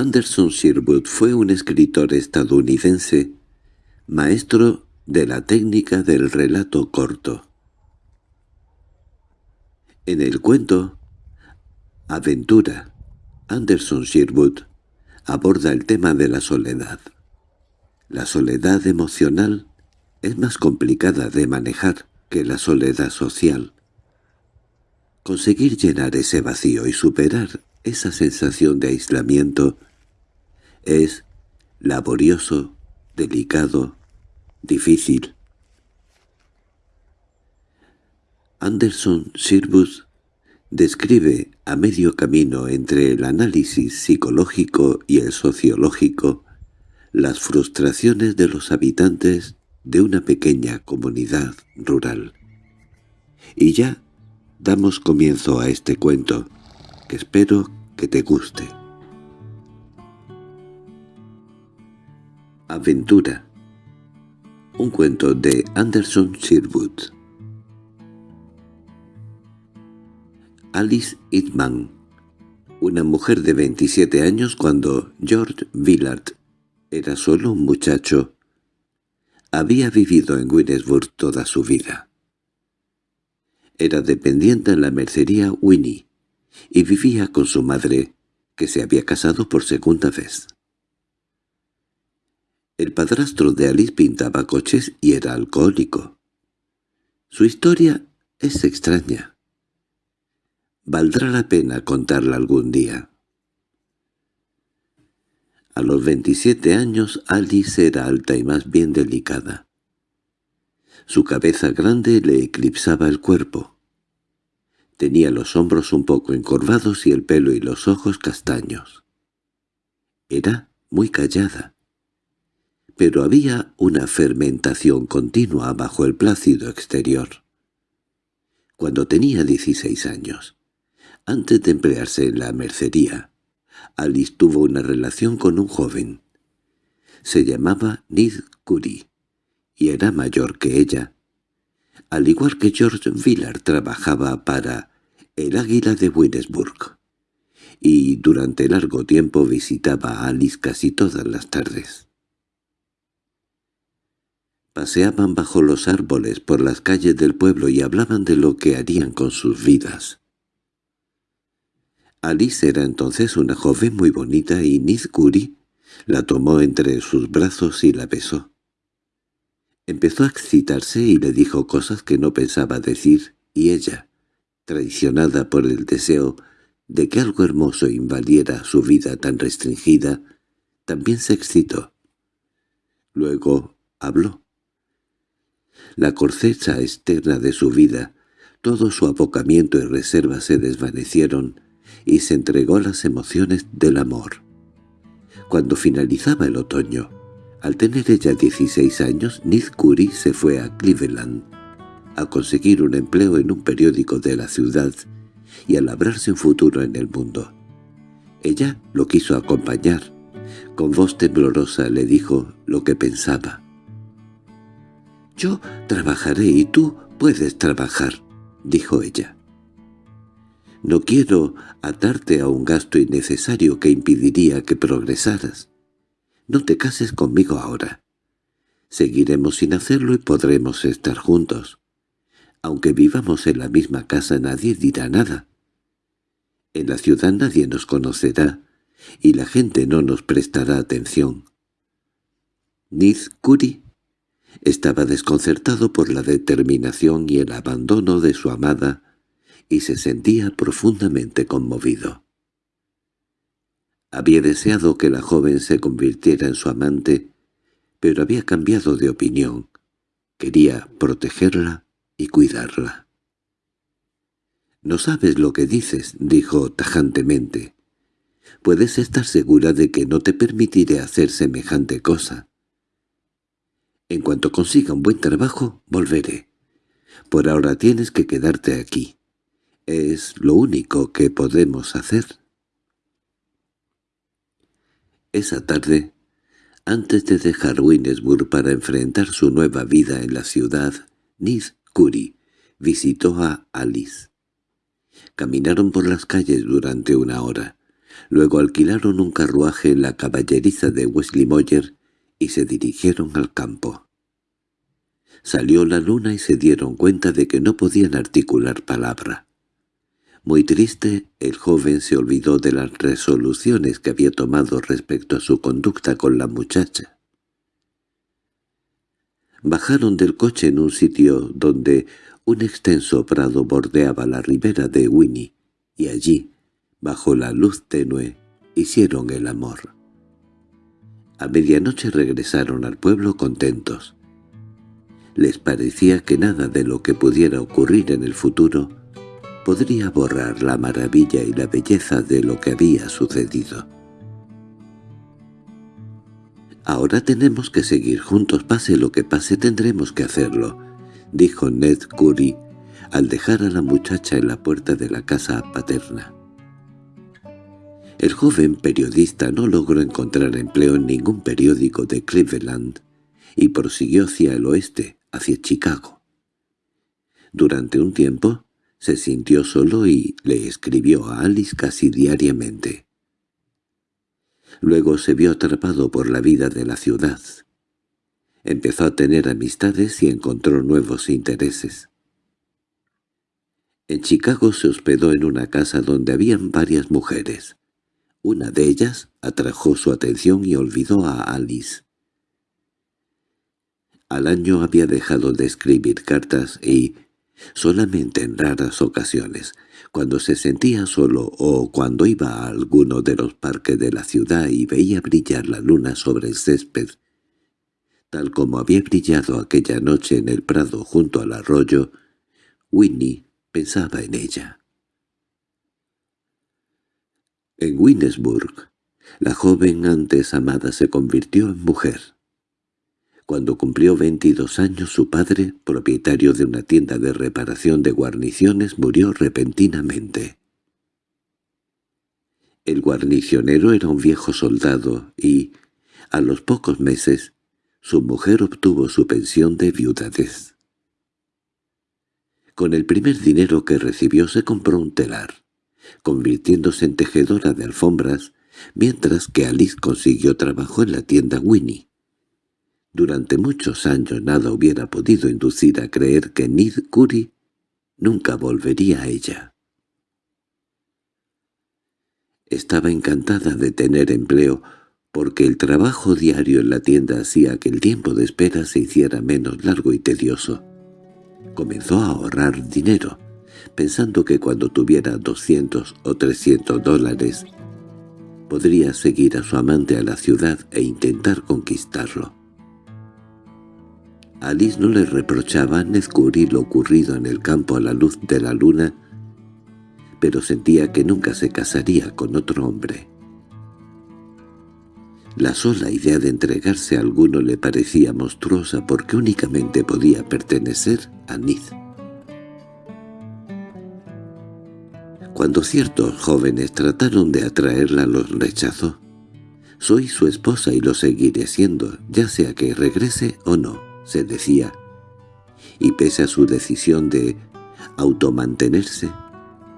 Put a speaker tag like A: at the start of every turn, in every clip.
A: Anderson Sherwood fue un escritor estadounidense, maestro de la técnica del relato corto. En el cuento Aventura, Anderson Sherwood aborda el tema de la soledad. La soledad emocional es más complicada de manejar que la soledad social. Conseguir llenar ese vacío y superar esa sensación de aislamiento es laborioso, delicado, difícil. Anderson Sirvus describe a medio camino entre el análisis psicológico y el sociológico las frustraciones de los habitantes de una pequeña comunidad rural. Y ya damos comienzo a este cuento, que espero que te guste. Aventura Un cuento de Anderson Sherwood Alice Hitman Una mujer de 27 años cuando George Villard era solo un muchacho. Había vivido en Winesburg toda su vida. Era dependiente en la mercería Winnie y vivía con su madre, que se había casado por segunda vez. El padrastro de Alice pintaba coches y era alcohólico. Su historia es extraña. Valdrá la pena contarla algún día. A los 27 años Alice era alta y más bien delicada. Su cabeza grande le eclipsaba el cuerpo. Tenía los hombros un poco encorvados y el pelo y los ojos castaños. Era muy callada pero había una fermentación continua bajo el plácido exterior. Cuando tenía 16 años, antes de emplearse en la mercería, Alice tuvo una relación con un joven. Se llamaba Nid Curie, y era mayor que ella. Al igual que George Villard trabajaba para el Águila de Winesburg, y durante largo tiempo visitaba a Alice casi todas las tardes. Paseaban bajo los árboles por las calles del pueblo y hablaban de lo que harían con sus vidas. Alice era entonces una joven muy bonita y Nizkuri la tomó entre sus brazos y la besó. Empezó a excitarse y le dijo cosas que no pensaba decir, y ella, traicionada por el deseo de que algo hermoso invadiera su vida tan restringida, también se excitó. Luego habló la corteza externa de su vida, todo su abocamiento y reserva se desvanecieron y se entregó a las emociones del amor. Cuando finalizaba el otoño, al tener ella 16 años, Nid Curie se fue a Cleveland a conseguir un empleo en un periódico de la ciudad y a labrarse un futuro en el mundo. Ella lo quiso acompañar. Con voz temblorosa le dijo lo que pensaba. «Yo trabajaré y tú puedes trabajar», dijo ella. «No quiero atarte a un gasto innecesario que impediría que progresaras. No te cases conmigo ahora. Seguiremos sin hacerlo y podremos estar juntos. Aunque vivamos en la misma casa nadie dirá nada. En la ciudad nadie nos conocerá y la gente no nos prestará atención. Niz Curi estaba desconcertado por la determinación y el abandono de su amada, y se sentía profundamente conmovido. Había deseado que la joven se convirtiera en su amante, pero había cambiado de opinión. Quería protegerla y cuidarla. «No sabes lo que dices», dijo tajantemente. «Puedes estar segura de que no te permitiré hacer semejante cosa. En cuanto consiga un buen trabajo, volveré. Por ahora tienes que quedarte aquí. Es lo único que podemos hacer. Esa tarde, antes de dejar Winesburg para enfrentar su nueva vida en la ciudad, Nid Curie visitó a Alice. Caminaron por las calles durante una hora. Luego alquilaron un carruaje en la caballeriza de Wesley Moyer y se dirigieron al campo. Salió la luna y se dieron cuenta de que no podían articular palabra. Muy triste, el joven se olvidó de las resoluciones que había tomado respecto a su conducta con la muchacha. Bajaron del coche en un sitio donde un extenso prado bordeaba la ribera de Winnie, y allí, bajo la luz tenue, hicieron el amor. A medianoche regresaron al pueblo contentos. Les parecía que nada de lo que pudiera ocurrir en el futuro podría borrar la maravilla y la belleza de lo que había sucedido. «Ahora tenemos que seguir juntos, pase lo que pase tendremos que hacerlo», dijo Ned Curry al dejar a la muchacha en la puerta de la casa paterna. El joven periodista no logró encontrar empleo en ningún periódico de Cleveland y prosiguió hacia el oeste, hacia Chicago. Durante un tiempo se sintió solo y le escribió a Alice casi diariamente. Luego se vio atrapado por la vida de la ciudad. Empezó a tener amistades y encontró nuevos intereses. En Chicago se hospedó en una casa donde habían varias mujeres. Una de ellas atrajo su atención y olvidó a Alice. Al año había dejado de escribir cartas y, solamente en raras ocasiones, cuando se sentía solo o cuando iba a alguno de los parques de la ciudad y veía brillar la luna sobre el césped, tal como había brillado aquella noche en el prado junto al arroyo, Winnie pensaba en ella. En Winnesburg, la joven antes amada se convirtió en mujer. Cuando cumplió 22 años su padre, propietario de una tienda de reparación de guarniciones, murió repentinamente. El guarnicionero era un viejo soldado y, a los pocos meses, su mujer obtuvo su pensión de viudadez. Con el primer dinero que recibió se compró un telar convirtiéndose en tejedora de alfombras, mientras que Alice consiguió trabajo en la tienda Winnie. Durante muchos años nada hubiera podido inducir a creer que Nid Curry nunca volvería a ella. Estaba encantada de tener empleo porque el trabajo diario en la tienda hacía que el tiempo de espera se hiciera menos largo y tedioso. Comenzó a ahorrar dinero, pensando que cuando tuviera 200 o 300 dólares podría seguir a su amante a la ciudad e intentar conquistarlo. Alice no le reprochaba descubrir lo ocurrido en el campo a la luz de la luna, pero sentía que nunca se casaría con otro hombre. La sola idea de entregarse a alguno le parecía monstruosa porque únicamente podía pertenecer a Nid. Cuando ciertos jóvenes trataron de atraerla los rechazó. «Soy su esposa y lo seguiré siendo, ya sea que regrese o no», se decía. Y pese a su decisión de automantenerse,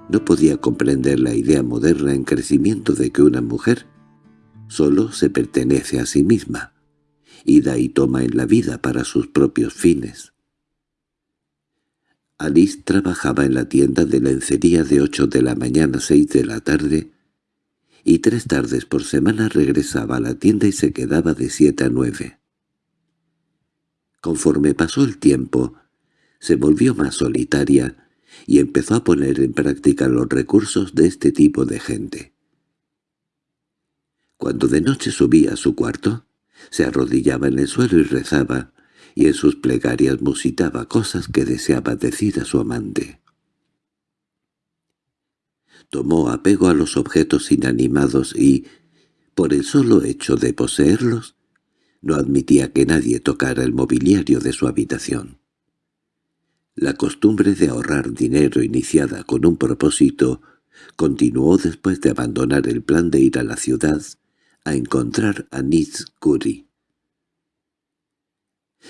A: no podía comprender la idea moderna en crecimiento de que una mujer solo se pertenece a sí misma, y da y toma en la vida para sus propios fines. Alice trabajaba en la tienda de lencería de ocho de la mañana a seis de la tarde, y tres tardes por semana regresaba a la tienda y se quedaba de siete a nueve. Conforme pasó el tiempo, se volvió más solitaria y empezó a poner en práctica los recursos de este tipo de gente. Cuando de noche subía a su cuarto, se arrodillaba en el suelo y rezaba, y en sus plegarias musitaba cosas que deseaba decir a su amante. Tomó apego a los objetos inanimados y, por el solo hecho de poseerlos, no admitía que nadie tocara el mobiliario de su habitación. La costumbre de ahorrar dinero iniciada con un propósito continuó después de abandonar el plan de ir a la ciudad a encontrar a Nitz Curry.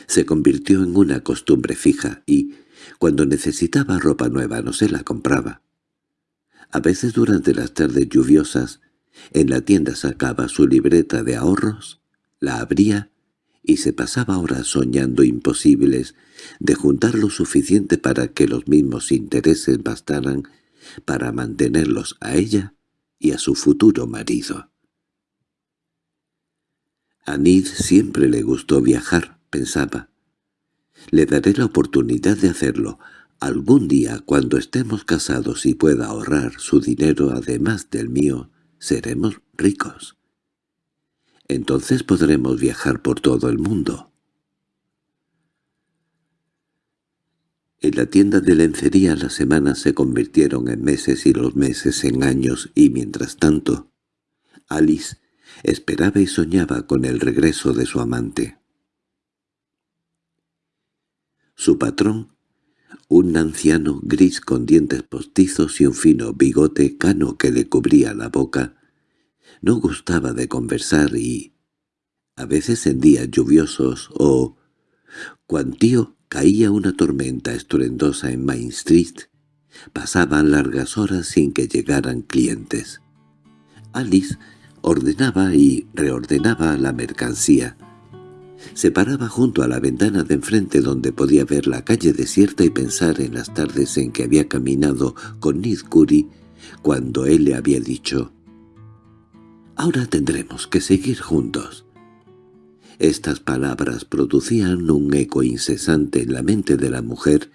A: Se convirtió en una costumbre fija y, cuando necesitaba ropa nueva, no se la compraba. A veces durante las tardes lluviosas, En la tienda sacaba su libreta de ahorros, la abría y se pasaba horas soñando imposibles de juntar lo suficiente para que los mismos intereses bastaran para mantenerlos a ella y a su futuro marido. A Nid siempre le gustó viajar, pensaba. Le daré la oportunidad de hacerlo. Algún día, cuando estemos casados y pueda ahorrar su dinero además del mío, seremos ricos. Entonces podremos viajar por todo el mundo. En la tienda de lencería las semanas se convirtieron en meses y los meses en años y mientras tanto, Alice esperaba y soñaba con el regreso de su amante. Su patrón, un anciano gris con dientes postizos y un fino bigote cano que le cubría la boca, no gustaba de conversar y, a veces en días lluviosos o, cuando tío caía una tormenta estruendosa en Main Street, pasaban largas horas sin que llegaran clientes. Alice ordenaba y reordenaba la mercancía. Se paraba junto a la ventana de enfrente donde podía ver la calle desierta y pensar en las tardes en que había caminado con Nid cuando él le había dicho «Ahora tendremos que seguir juntos». Estas palabras producían un eco incesante en la mente de la mujer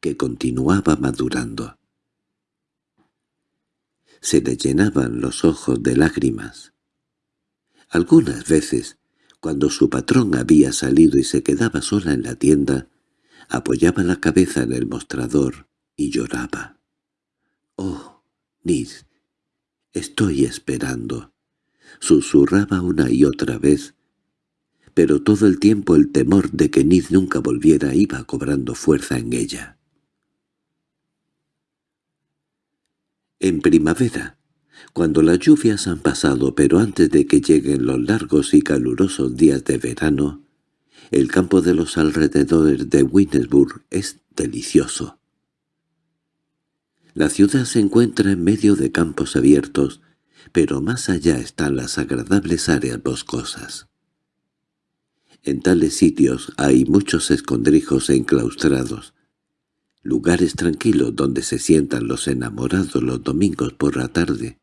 A: que continuaba madurando. Se le llenaban los ojos de lágrimas. Algunas veces, cuando su patrón había salido y se quedaba sola en la tienda, apoyaba la cabeza en el mostrador y lloraba. «Oh, Nis, estoy esperando», susurraba una y otra vez, pero todo el tiempo el temor de que Nid nunca volviera iba cobrando fuerza en ella. En primavera, cuando las lluvias han pasado pero antes de que lleguen los largos y calurosos días de verano, el campo de los alrededores de Winnesburg es delicioso. La ciudad se encuentra en medio de campos abiertos, pero más allá están las agradables áreas boscosas. En tales sitios hay muchos escondrijos enclaustrados, lugares tranquilos donde se sientan los enamorados los domingos por la tarde.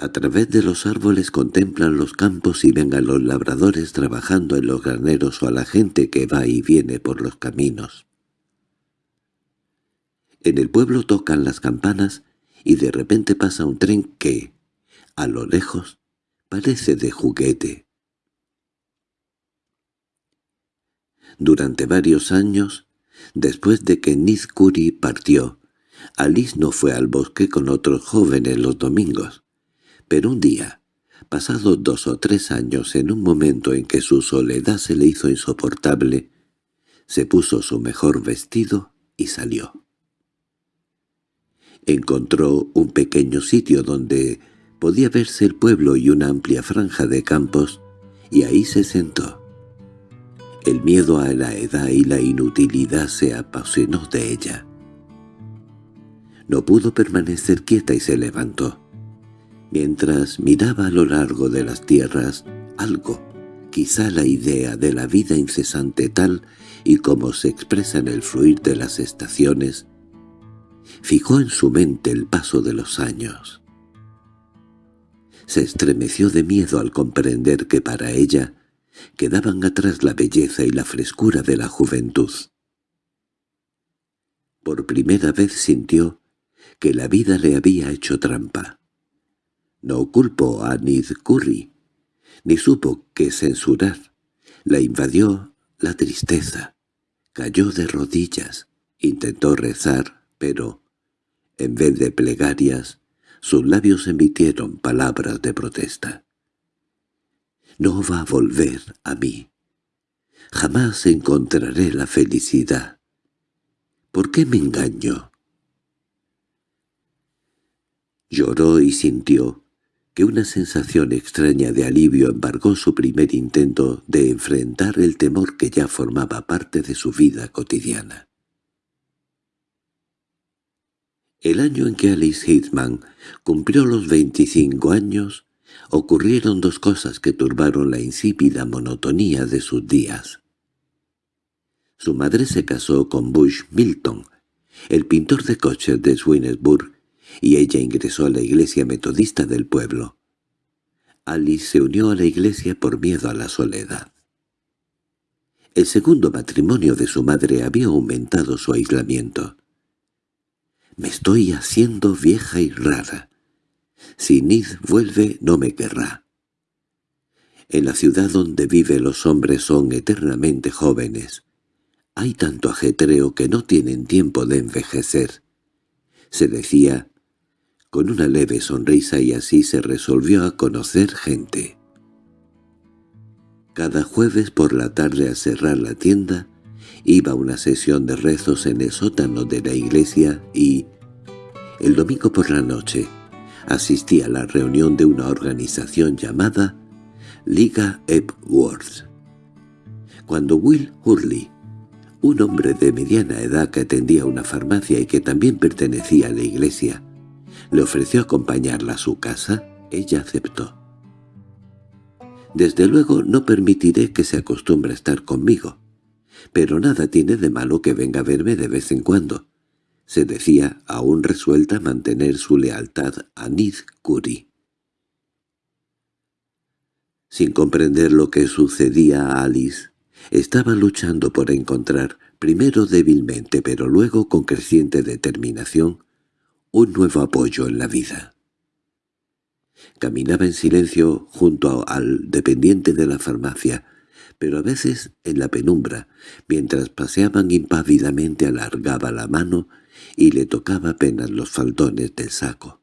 A: A través de los árboles contemplan los campos y ven a los labradores trabajando en los graneros o a la gente que va y viene por los caminos. En el pueblo tocan las campanas y de repente pasa un tren que, a lo lejos, Parece de juguete. Durante varios años, después de que Nizkuri partió, Alice no fue al bosque con otros jóvenes los domingos. Pero un día, pasados dos o tres años en un momento en que su soledad se le hizo insoportable, se puso su mejor vestido y salió. Encontró un pequeño sitio donde Podía verse el pueblo y una amplia franja de campos, y ahí se sentó. El miedo a la edad y la inutilidad se apasionó de ella. No pudo permanecer quieta y se levantó. Mientras miraba a lo largo de las tierras, algo, quizá la idea de la vida incesante tal y como se expresa en el fluir de las estaciones, fijó en su mente el paso de los años se estremeció de miedo al comprender que para ella quedaban atrás la belleza y la frescura de la juventud. Por primera vez sintió que la vida le había hecho trampa. No culpó a Nid Curry, ni supo qué censurar. La invadió la tristeza. Cayó de rodillas, intentó rezar, pero, en vez de plegarias, sus labios emitieron palabras de protesta. «No va a volver a mí. Jamás encontraré la felicidad. ¿Por qué me engaño?» Lloró y sintió que una sensación extraña de alivio embargó su primer intento de enfrentar el temor que ya formaba parte de su vida cotidiana. El año en que Alice Hitman cumplió los 25 años, ocurrieron dos cosas que turbaron la insípida monotonía de sus días. Su madre se casó con Bush Milton, el pintor de coches de Swinesburg, y ella ingresó a la iglesia metodista del pueblo. Alice se unió a la iglesia por miedo a la soledad. El segundo matrimonio de su madre había aumentado su aislamiento. «Me estoy haciendo vieja y rara. Si Nid vuelve no me querrá». En la ciudad donde vive los hombres son eternamente jóvenes. Hay tanto ajetreo que no tienen tiempo de envejecer. Se decía con una leve sonrisa y así se resolvió a conocer gente. Cada jueves por la tarde a cerrar la tienda, iba a una sesión de rezos en el sótano de la iglesia y, el domingo por la noche, asistía a la reunión de una organización llamada Liga Epworth. Cuando Will Hurley, un hombre de mediana edad que atendía una farmacia y que también pertenecía a la iglesia, le ofreció acompañarla a su casa, ella aceptó. Desde luego no permitiré que se acostumbre a estar conmigo, pero nada tiene de malo que venga a verme de vez en cuando, se decía aún resuelta a mantener su lealtad a Nid Curry. Sin comprender lo que sucedía a Alice, estaba luchando por encontrar, primero débilmente pero luego con creciente determinación, un nuevo apoyo en la vida. Caminaba en silencio junto al dependiente de la farmacia, pero a veces en la penumbra, mientras paseaban impávidamente alargaba la mano y le tocaba apenas los faldones del saco.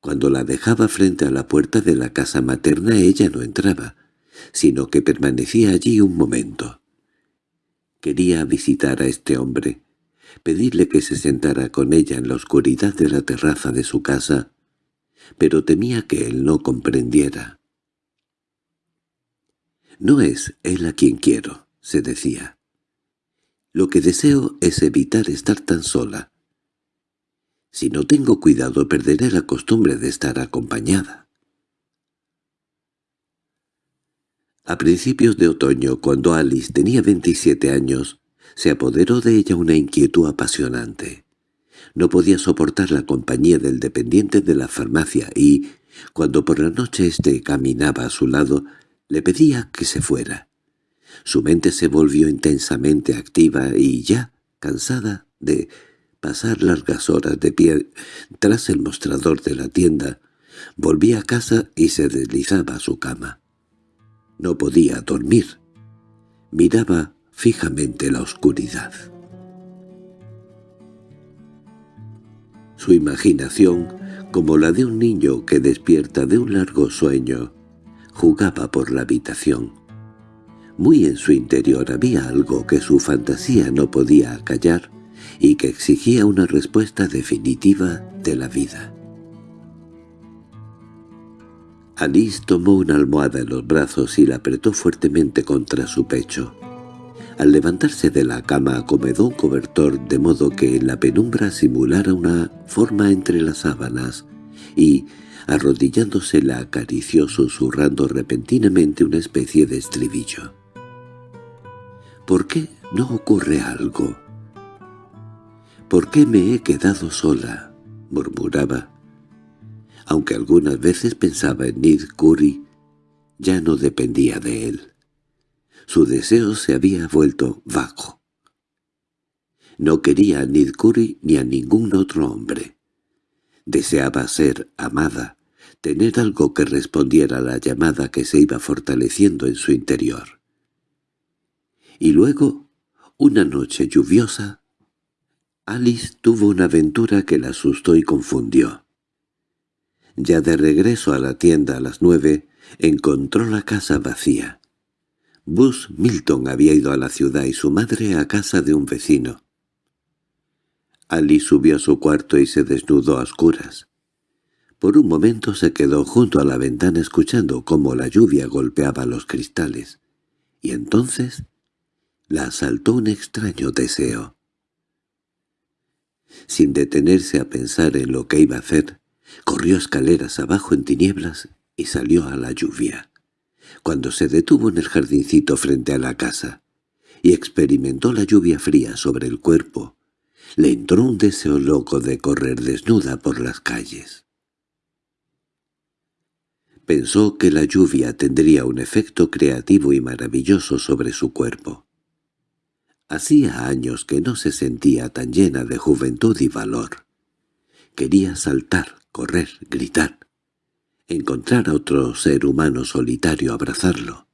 A: Cuando la dejaba frente a la puerta de la casa materna ella no entraba, sino que permanecía allí un momento. Quería visitar a este hombre, pedirle que se sentara con ella en la oscuridad de la terraza de su casa, pero temía que él no comprendiera. «No es él a quien quiero», se decía. «Lo que deseo es evitar estar tan sola. Si no tengo cuidado perderé la costumbre de estar acompañada». A principios de otoño, cuando Alice tenía 27 años, se apoderó de ella una inquietud apasionante. No podía soportar la compañía del dependiente de la farmacia y, cuando por la noche éste caminaba a su lado, le pedía que se fuera. Su mente se volvió intensamente activa y ya, cansada de pasar largas horas de pie tras el mostrador de la tienda, volvía a casa y se deslizaba a su cama. No podía dormir. Miraba fijamente la oscuridad. Su imaginación, como la de un niño que despierta de un largo sueño, jugaba por la habitación. Muy en su interior había algo que su fantasía no podía acallar y que exigía una respuesta definitiva de la vida. Alice tomó una almohada en los brazos y la apretó fuertemente contra su pecho. Al levantarse de la cama acomodó un cobertor de modo que en la penumbra simulara una forma entre las sábanas y, arrodillándose, la acarició susurrando repentinamente una especie de estribillo. —¿Por qué no ocurre algo? —¿Por qué me he quedado sola? —murmuraba. Aunque algunas veces pensaba en Nid Curry, ya no dependía de él. Su deseo se había vuelto vago. No quería a Nidkuri ni a ningún otro hombre. Deseaba ser amada, tener algo que respondiera a la llamada que se iba fortaleciendo en su interior. Y luego, una noche lluviosa, Alice tuvo una aventura que la asustó y confundió. Ya de regreso a la tienda a las nueve, encontró la casa vacía. Bus Milton había ido a la ciudad y su madre a casa de un vecino. Ali subió a su cuarto y se desnudó a oscuras. Por un momento se quedó junto a la ventana escuchando cómo la lluvia golpeaba los cristales, y entonces la asaltó un extraño deseo. Sin detenerse a pensar en lo que iba a hacer, corrió escaleras abajo en tinieblas y salió a la lluvia. Cuando se detuvo en el jardincito frente a la casa y experimentó la lluvia fría sobre el cuerpo, le entró un deseo loco de correr desnuda por las calles. Pensó que la lluvia tendría un efecto creativo y maravilloso sobre su cuerpo. Hacía años que no se sentía tan llena de juventud y valor. Quería saltar, correr, gritar. Encontrar a otro ser humano solitario abrazarlo.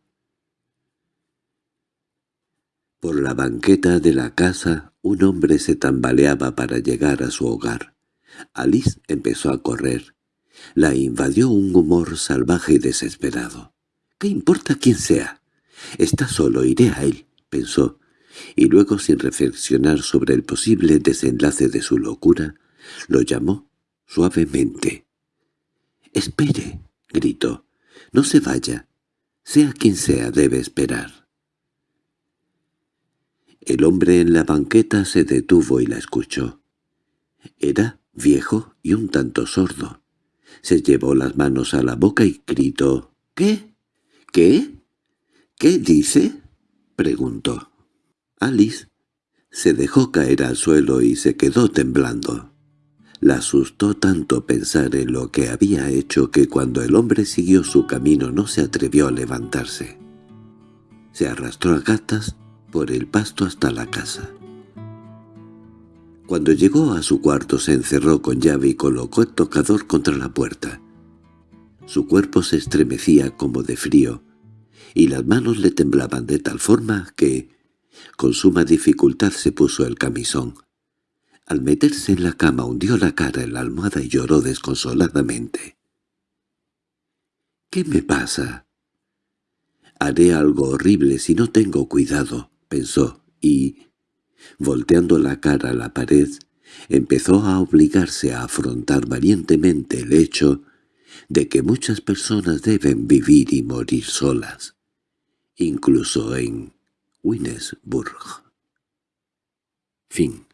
A: Por la banqueta de la casa un hombre se tambaleaba para llegar a su hogar. Alice empezó a correr. La invadió un humor salvaje y desesperado. —¿Qué importa quién sea? Está solo, iré a él —pensó, y luego sin reflexionar sobre el posible desenlace de su locura, lo llamó suavemente. —¡Espere! —gritó. —No se vaya. Sea quien sea, debe esperar. El hombre en la banqueta se detuvo y la escuchó. Era viejo y un tanto sordo. Se llevó las manos a la boca y gritó. —¿Qué? ¿Qué? ¿Qué dice? —preguntó. Alice se dejó caer al suelo y se quedó temblando. La asustó tanto pensar en lo que había hecho que cuando el hombre siguió su camino no se atrevió a levantarse. Se arrastró a gatas por el pasto hasta la casa. Cuando llegó a su cuarto se encerró con llave y colocó el tocador contra la puerta. Su cuerpo se estremecía como de frío, y las manos le temblaban de tal forma que, con suma dificultad se puso el camisón. Al meterse en la cama hundió la cara en la almohada y lloró desconsoladamente. —¿Qué me pasa? Haré algo horrible si no tengo cuidado pensó, y, volteando la cara a la pared, empezó a obligarse a afrontar valientemente el hecho de que muchas personas deben vivir y morir solas, incluso en Winnesburg. Fin